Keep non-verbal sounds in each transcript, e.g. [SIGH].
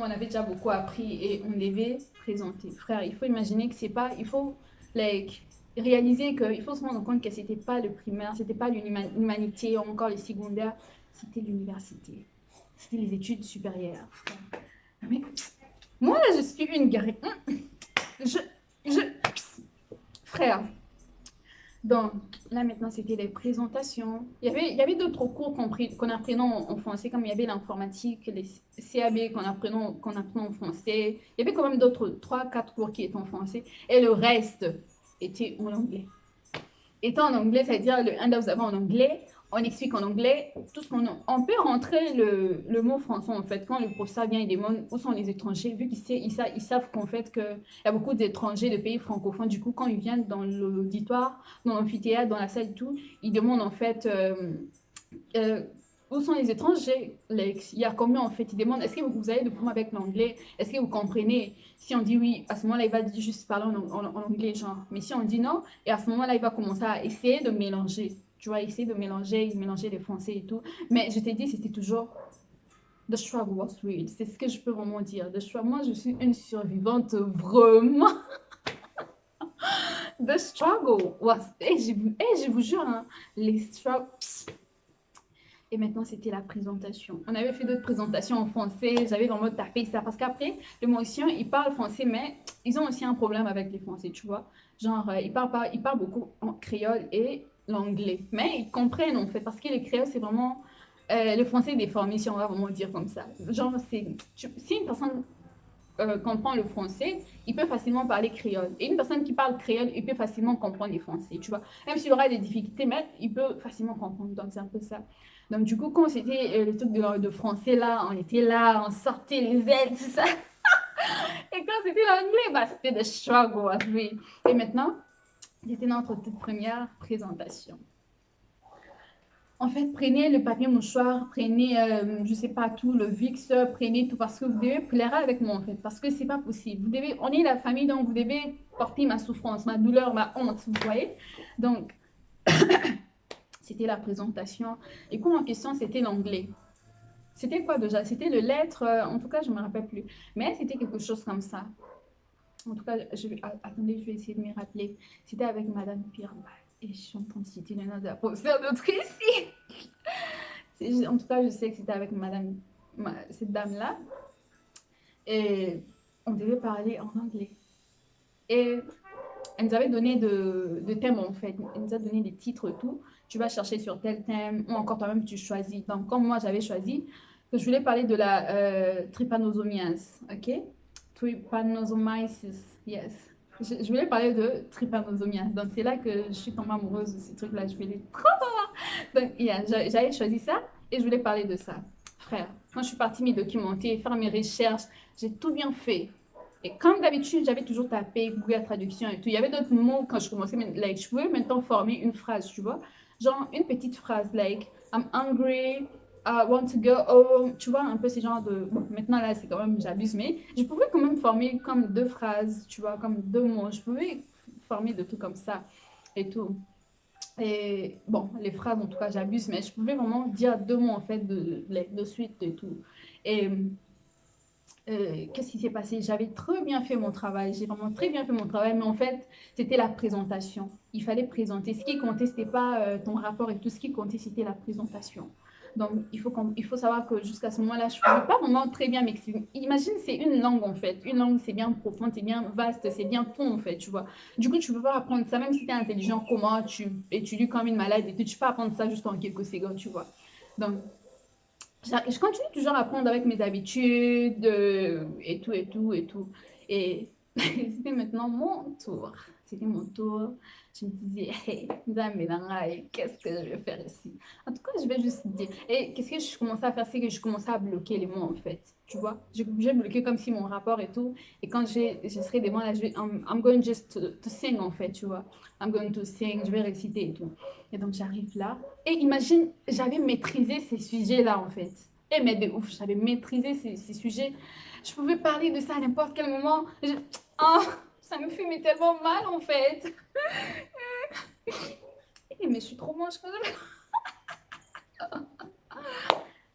on avait déjà beaucoup appris et on devait présenter. Frère, il faut imaginer que c'est pas, il faut like, réaliser qu'il faut se rendre compte que c'était pas le primaire, c'était pas l'humanité, encore le secondaire, c'était l'université. C'était les études supérieures. Mais moi, là, je suis une guerrière. Je, je, frère, donc, là maintenant, c'était les présentations. Il y avait, il y avait d'autres cours qu'on apprenait en, français, comme il y avait l'informatique, les CAB qu'on apprenait, qu'on apprenait en français. Il y avait quand même d'autres, trois, quatre cours qui étaient en français. Et le reste était en anglais. Étant en anglais, c'est-à-dire le handout avant en anglais, on explique en anglais tout ce qu'on On peut rentrer le, le, mot français, en fait, quand le professeur vient et demande où sont les étrangers, vu qu'ils ils, ils, savent qu'en fait, qu'il y a beaucoup d'étrangers de pays francophones. Du coup, quand ils viennent dans l'auditoire, dans l'amphithéâtre, dans la salle et tout, ils demandent en fait euh, euh, où sont les étrangers Il y a combien en fait? Ils demandent est-ce que vous avez de problème avec l'anglais? Est-ce que vous comprenez? Si on dit oui, à ce moment-là, il va juste parler en, en anglais, genre. Mais si on dit non, et à ce moment-là, il va commencer à essayer de mélanger tu vois, essayer de mélanger, mélanger les français et tout. Mais je t'ai dit, c'était toujours The struggle was real. C'est ce que je peux vraiment dire. The struggle, moi, je suis une survivante vraiment. [LAUGHS] The struggle was... Et je, je vous jure, hein, les struggles... Et maintenant, c'était la présentation. On avait fait d'autres présentations en français. J'avais vraiment tapé ça. Parce qu'après, les Mauriciens, ils parlent français, mais ils ont aussi un problème avec les Français, tu vois. Genre, euh, ils, parlent pas, ils parlent beaucoup en créole et l'anglais. Mais ils comprennent en fait, parce que les créoles, c'est vraiment euh, le français déformé, si on va vraiment dire comme ça. Genre, si une personne euh, comprend le français, il peut facilement parler créole. Et une personne qui parle créole, il peut facilement comprendre les français, tu vois. Même s'il aura des difficultés, mais il peut facilement comprendre. Donc, c'est un peu ça. Donc, du coup, quand c'était euh, le truc de, français, là, on était là, on sortait les ailes, tout ça. [LAUGHS] Et quand c'était l'anglais, bah, c'était the struggle, oui. Et maintenant, c'était notre toute première présentation. En fait, prenez le papier mouchoir, prenez, euh, je sais pas tout, le VIX, prenez tout, parce que vous devez pleurer avec moi, en fait, parce que c'est pas possible. Vous devez, on est la famille, donc vous devez porter ma souffrance, ma douleur, ma honte, vous voyez. Donc, [COUGHS] c'était la présentation. Et quoi en question, c'était l'anglais. C'était quoi déjà? C'était le lettre, euh, en tout cas, je ne me rappelle plus. Mais c'était quelque chose comme ça. En tout cas, attendez, je vais essayer de me rappeler. C'était avec Madame Pierre. Et je suis en train de citer le nom de la professeure d'autre ici. en tout cas, je sais que c'était avec Madame, cette dame-là. Et on devait parler en anglais. Et elle nous avait donné de, de thèmes en fait. Elle nous a donné des titres et tout. Tu vas chercher sur tel thème ou encore toi-même tu choisis. Donc, comme moi j'avais choisi que je voulais parler de la euh, trypanosomiase, ok? Trypanosomiasis, yes. Je, voulais parler de trypanosomiase. Donc, c'est là que je suis tombée amoureuse de ces trucs-là. Je voulais [LAUGHS] trop Donc, yeah, j'avais choisi ça et je voulais parler de ça. Frère, quand je suis partie me documenter, faire mes recherches, j'ai tout bien fait. Et comme d'habitude, j'avais toujours tapé Google Traduction et tout. Il y avait d'autres mots quand je commençais, like, je pouvais maintenant former une phrase, tu vois. Genre, une petite phrase, like, I'm hungry, I want to go home, tu vois, un peu ces genres de... Maintenant là, c'est quand même, j'abuse, mais je pouvais quand même former comme deux phrases, tu vois, comme deux mots. Je pouvais former de tout comme ça et tout. Et bon, les phrases, en tout cas, j'abuse, mais je pouvais vraiment dire deux mots, en fait, de, de, suite et tout. Et euh, qu'est-ce qui s'est passé? J'avais très bien fait mon travail, j'ai vraiment très bien fait mon travail, mais en fait, c'était la présentation. Il fallait présenter. Ce qui comptait, ce n'était pas euh, ton rapport et tout, ce qui comptait, c'était la présentation. Donc, il faut, savoir que jusqu'à ce moment-là, je ne pouvais pas vraiment très bien m'exprimer. Imagine, c'est une langue, en fait. Une langue, c'est bien profond, c'est bien vaste, c'est bien fond, en fait, tu vois. Du coup, tu ne peux pas apprendre ça, même si tu es intelligent, comment tu étudies comme une malade, et tu peux apprendre ça juste en quelques secondes, tu vois. Donc, je continue toujours à apprendre avec mes habitudes, euh, et tout, et tout, et tout. Et [LAUGHS] c'était maintenant mon tour. C'était mon tour je me disais, [LAUGHS] hey, qu'est-ce que je vais faire ici? En tout cas, je vais juste dire. Et qu'est-ce que je commençais à faire? C'est que je commençais à bloquer les mots, en fait. Tu vois? Je vais bloquer comme si mon rapport et tout. Et quand je, serai devant là, je vais, I'm, going just to, sing, en fait, tu vois? I'm going to sing, je vais réciter et tout. Et donc, j'arrive là. Et imagine, j'avais maîtrisé ces sujets-là, en fait. Et mais de ouf, j'avais maîtrisé ces, ces, sujets. Je pouvais parler de ça à n'importe quel moment. Je, oh, ça me fumait tellement mal en fait. [LAUGHS] Eh, mais je suis trop moche quand même. [LAUGHS]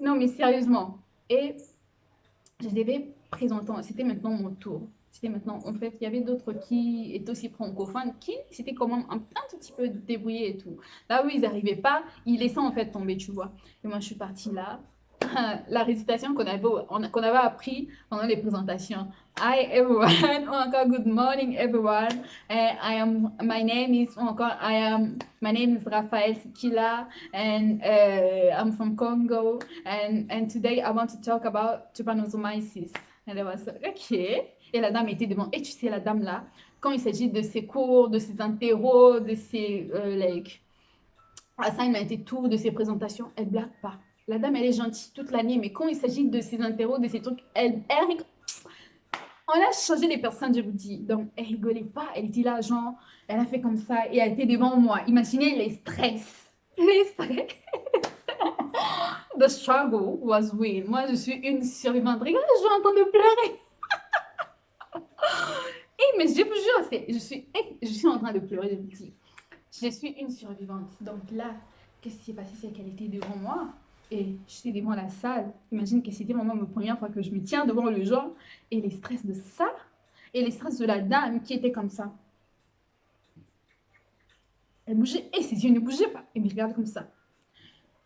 non mais sérieusement. Et je devais présentant, c'était maintenant mon tour. C'était maintenant, en fait, il y avait d'autres qui étaient aussi francophones, qui s'étaient quand même un, un, tout petit peu débrouillés et tout. Là où ils n'arrivaient pas, ils laissaient en fait tomber, tu vois. Et moi, je suis partie là. [LAUGHS] La récitation qu'on avait, qu'on avait appris pendant les présentations. Hi everyone, [LAUGHS] ou encore good morning everyone. And I am, my name is, ou encore I am, my name is Raphael Sikila and uh, I'm from Congo. And, and today I want to talk about trypanosomiasis. And was like, okay. Et la dame était devant. Et tu sais, la dame là, quand il s'agit de ses cours, de ses interros, de ses euh, like, assignments et tout, de ses présentations, elle blague pas. La dame, elle est gentille toute l'année, mais quand il s'agit de ses interros, de ses trucs, elle, elle On a changé les personnes, je vous dis. Donc, elle rigolait pas. Elle était là, genre, elle a fait comme ça et elle était devant moi. Imaginez les stress. [LAUGHS] Les stress. [LAUGHS] The struggle was real. Moi, je suis une survivante. Regarde, je suis en train de pleurer. [LAUGHS] Et mais je vous jure, je suis, je suis en train de pleurer, je vous dis. Je suis une survivante. Donc là, qu'est-ce qui s'est passé? C'est qu'elle était devant moi et j'étais devant la salle. Imagine que c'était vraiment la première fois que je me tiens devant le genre et les stress de ça et les stress de la dame qui était comme ça. Elle bougeait et ses yeux ne bougeaient pas. Et me regarde comme ça.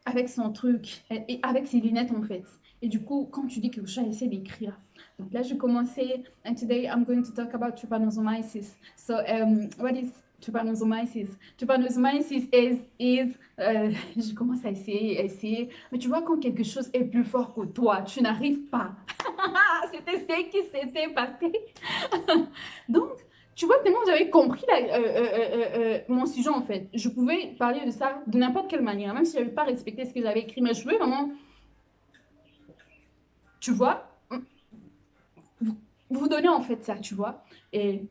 Avec son truc et avec ses lunettes en fait. Et du coup, quand tu dis que je essaie d'écrire. Donc là, je commençais. And today, I'm going to talk about trypanosomiasis. So, um, what is trypanosomiasis? Trypanosomiasis is, is euh, je commence à essayer, essayer. Mais tu vois, quand quelque chose est plus fort que toi, tu n'arrives pas. [LAUGHS] C'était ce qui s'était passé. [LAUGHS] Donc, tu vois, tellement j'avais compris euh, euh, euh, mon sujet, en fait. Je pouvais parler de ça de n'importe quelle manière, même si je n'avais pas respecté ce que j'avais écrit. Mais je pouvais vraiment tu vois, vous, donnez en fait ça, tu vois. Et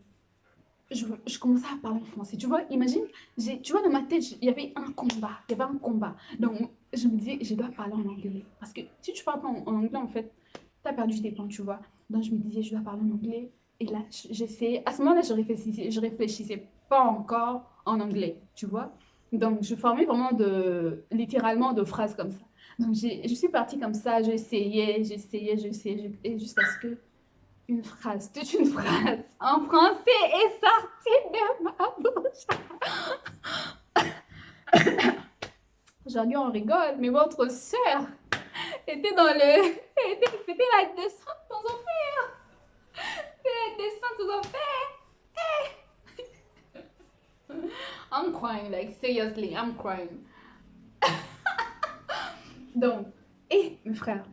je, commençais à parler en français. Tu vois, imagine, tu vois, dans ma tête, il y avait un combat. Il y avait un combat. Donc, je me disais, je dois parler en anglais. Parce que si tu parles pas en, anglais, en fait, tu as perdu tes points, tu vois. Donc, je me disais, je dois parler en anglais. Et là, j'essayais. À ce moment-là, je réfléchissais, je réfléchissais pas encore en anglais, tu vois. Donc, je formais vraiment de, littéralement de phrases comme ça. Donc, je suis partie comme ça, j'essayais, j'essayais, j'essayais, et jusqu'à ce que une phrase, toute une phrase en français est sortie de ma bouche. Aujourd'hui, on rigole, mais votre sœur était dans le... C'était la descente aux enfers. C'était la descente aux enfers. I'm crying, like, seriously, I'm crying. [LAUGHS] Donc, et mes frères,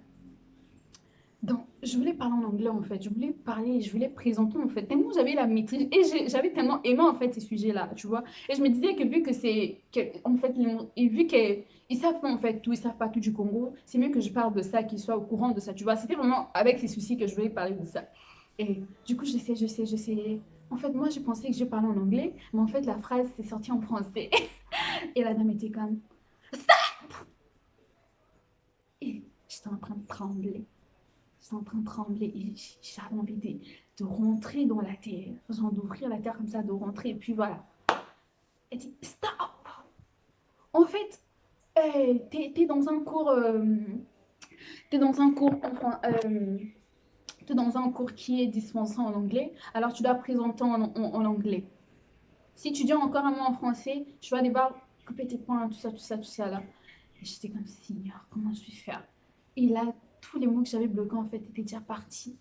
donc, je voulais parler en anglais en fait, je voulais parler, je voulais présenter en fait, tellement j'avais la maîtrise et j'avais tellement aimé en fait ces sujets-là, tu vois. Et je me disais que vu que c'est, en fait, et vu qu'ils savent pas en fait tout, ils savent pas tout du Congo, c'est mieux que je parle de ça, qu'ils soient au courant de ça, tu vois. C'était vraiment avec ces soucis que je voulais parler de ça. Et du coup, je sais, je sais, je sais. En fait, moi, je pensais que je parlais en anglais, mais en fait, la phrase s'est sortie en français. [LAUGHS] et la dame était comme, stop j'étais en train de trembler. J'étais en train de trembler et j'avais envie de, de, rentrer dans la terre. Genre d'ouvrir la terre comme ça, de rentrer. Et puis voilà. Elle dit, stop En fait, euh, t'es es dans un cours... Euh, t'es dans un cours... Euh, es dans un cours qui est dispensé en anglais. Alors, tu dois présenter en, en, en anglais. Si tu dis encore un mot en français, tu vas devoir couper tes points, tout ça, tout ça, tout ça là. Et j'étais comme, Seigneur, comment je vais faire? Et là, tous les mots que j'avais bloqués, en fait, étaient déjà partis.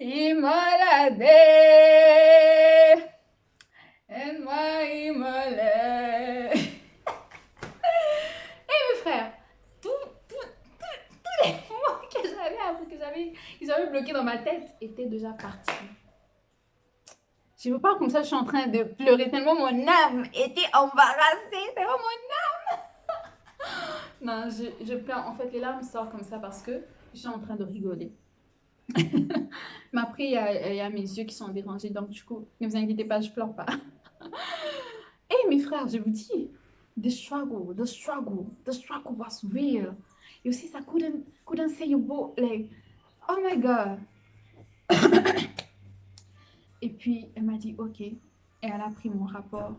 Immolade, et moi immolé. [LAUGHS] Et mes frères, tous les [LAUGHS] mots que j'avais que j'avais, ils avaient bloqués dans ma tête étaient déjà partis. Je ne veux pas comme ça, je suis en train de pleurer tellement mon âme était embarrassée, tellement mon âme non, je, je pleure. En fait, les larmes sortent comme ça parce que je suis en train de rigoler. Mais après, il y, a, y, a, mes yeux qui sont dérangés. Donc, du coup, ne vous inquiétez pas, je pleure pas. [LAUGHS] Et hey, mes frères, je vous dis, the struggle, the struggle, the struggle was real. You see, I couldn't, couldn't say your boat, like, oh my God. [COUGHS] Et puis, elle m'a dit, OK. Et elle a pris mon rapport.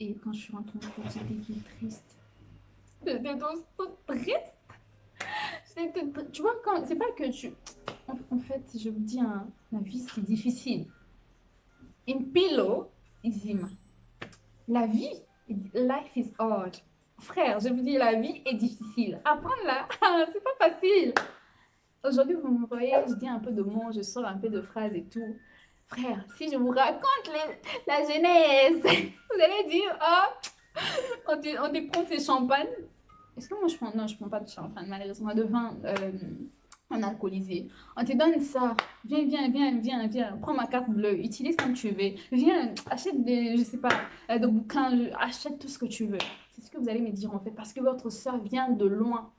Et quand je suis rentrée, j'étais triste. J'étais toute triste. Tu vois, quand c'est pas que tu... En, fait, je vous dis, hein, la vie, c'est difficile. In pillow, Izima. La vie, life is hard. Frère, je vous dis, la vie est difficile. Apprendre là, [LAUGHS] c'est pas facile. Aujourd'hui, vous me voyez, je dis un peu de mots, je sors un peu de phrases et tout. Frère, si je vous raconte la genèse, [LAUGHS] vous allez dire, oh, [LAUGHS] on te, on te prend ces champagnes. Est-ce que moi je prends, non, je prends pas de champagne, malheureusement, de vin euh, en alcoolisé. On te donne ça. Viens, viens, viens, viens, viens. Prends ma carte bleue. Utilise comme tu veux. Viens, achète des, je sais pas, euh, des bouquins. Achète tout ce que tu veux. C'est ce que vous allez me dire en fait. Parce que votre soeur vient de loin.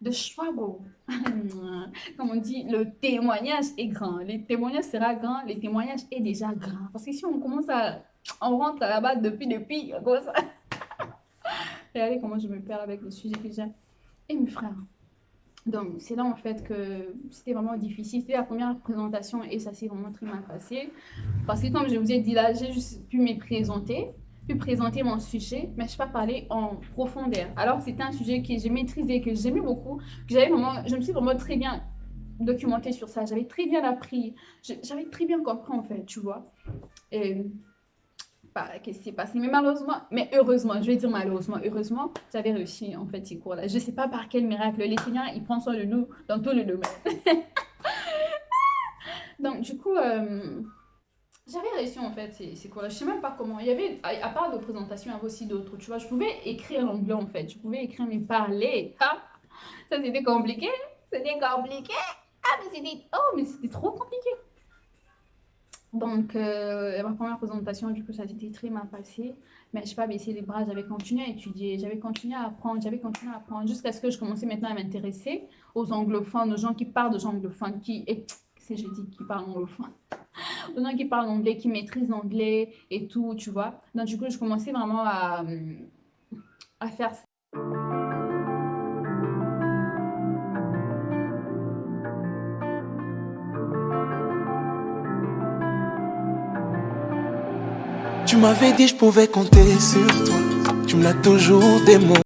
De Schwago. [LAUGHS] Comme on dit, le témoignage est grand. Le témoignage sera grand. Le témoignage est déjà grand. Parce que si on commence à... On rentre là-bas depuis, depuis, comme ça. [LAUGHS] Regardez comment je me perds avec le sujet que j'ai. Et mes frères, donc, c'est là en fait que c'était vraiment difficile. C'était la première présentation et ça s'est vraiment très mal passé. Parce que comme je vous ai dit là, j'ai juste pu me présenter, pu présenter mon sujet, mais je ne pas parler en profondeur. Alors, c'était un sujet que j'ai maîtrisé, que j'aimais beaucoup, que j'avais vraiment, je me suis vraiment très bien documentée sur ça. J'avais très bien appris, j'avais très bien compris en fait, tu vois. Qu'est-ce qui s'est passé. Mais malheureusement, mais heureusement, je vais dire malheureusement, heureusement, j'avais réussi en fait ces cours-là. Je ne sais pas par quel miracle. Les Seigneur, il prend soin de nous dans tout le domaine. [LAUGHS] Donc, du coup, euh, j'avais réussi en fait ces, cours-là. Je ne sais même pas comment. Il y avait, à, part de présentation, il y avait aussi d'autres. Tu vois, je pouvais écrire l'anglais en fait. Je pouvais écrire mais parler. Ah, ça c'était compliqué. C'était compliqué. Ah, mais c'était. Oh, mais c'était trop compliqué. Donc, euh, ma première présentation, du coup, ça s'était très mal passé. Mais je n'ai pas baissé les bras, j'avais continué à étudier, j'avais continué à apprendre, j'avais continué à apprendre jusqu'à ce que je commençais maintenant à m'intéresser aux anglophones, aux gens qui parlent de anglophones, qui, c'est je dis, qui parlent anglophone, [LAUGHS] aux gens qui parlent anglais, qui maîtrisent l'anglais et tout, tu vois. Donc, du coup, je commençais vraiment à, à faire m'avais dit je pouvais compter sur toi. Tu me l'as toujours démontré.